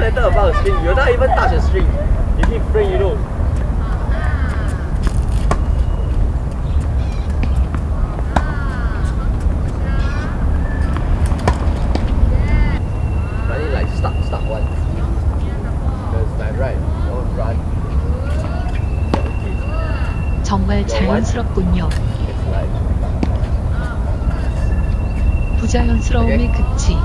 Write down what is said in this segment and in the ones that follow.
string. You're not even touch the string. You keep frame, you know. It like stuck, stuck one. Because my right, don't run. 정말 자연스럽군요. Like 부자연스러움의 극치.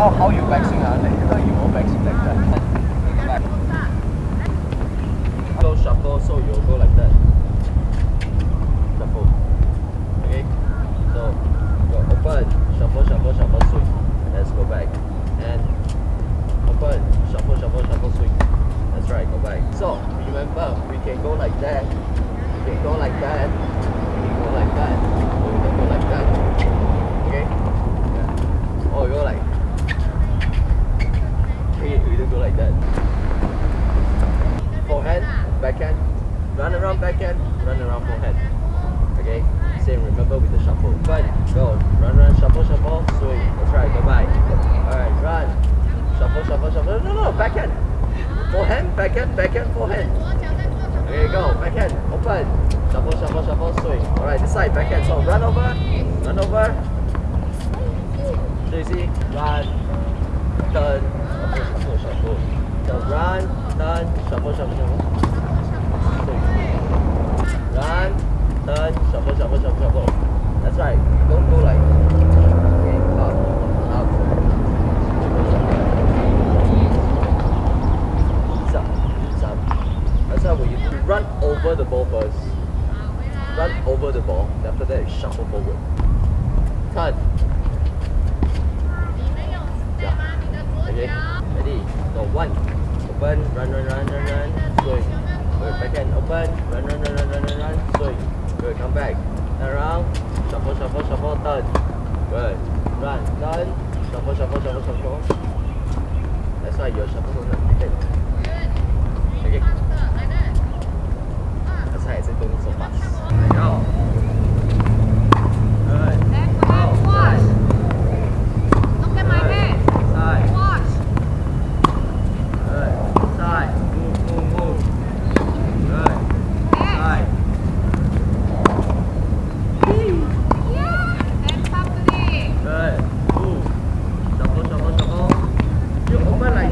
Now how you backswing ah, like how you won't like that. Go go shuffle, so you'll go like that. Shuffle. Okay? So, go open, shuffle, shuffle, shuffle, swing. Let's go back. And open, shuffle, shuffle, shuffle, swing. That's right, go back. So, remember, we can go like that. We can go like that. We can go like that. We can go like that. Okay? Yeah. Or we go like. Okay, we don't go like that forehand, backhand, run around backhand, run around forehand. Okay? Same, remember with the shuffle. But go, run, run, shuffle, shuffle, swing. That's right, go back. Alright, run. Shuffle, shuffle, shuffle. No, no, backhand. Forehand, backhand, backhand, forehand. Okay, go, backhand, open. Shuffle, shuffle, shuffle, swing. Alright, this side, backhand. So run over, run over. So run, turn, shuffle, shuffle, shuffle. So run, turn, shuffle, shuffle, shuffle. Run, turn, shuffle, shuffle, shuffle, shuffle. That's right. Don't go like. Okay, up, up. Ease up, ease up. That's how you. Run over the ball first. Run over the ball. After that, shuffle forward. Turn. Okay. Ready? So one. Open. Run, run, run, run, run. Swing. Good. Backhand. Open. Run, run, run, run, run, run, run. Swing. Good. Come back. Turn around. Shuffle, shuffle, shuffle. Turn. Good. Run. Turn. Shuffle, shuffle, shuffle, shuffle. That's why your shuffle that.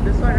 this one.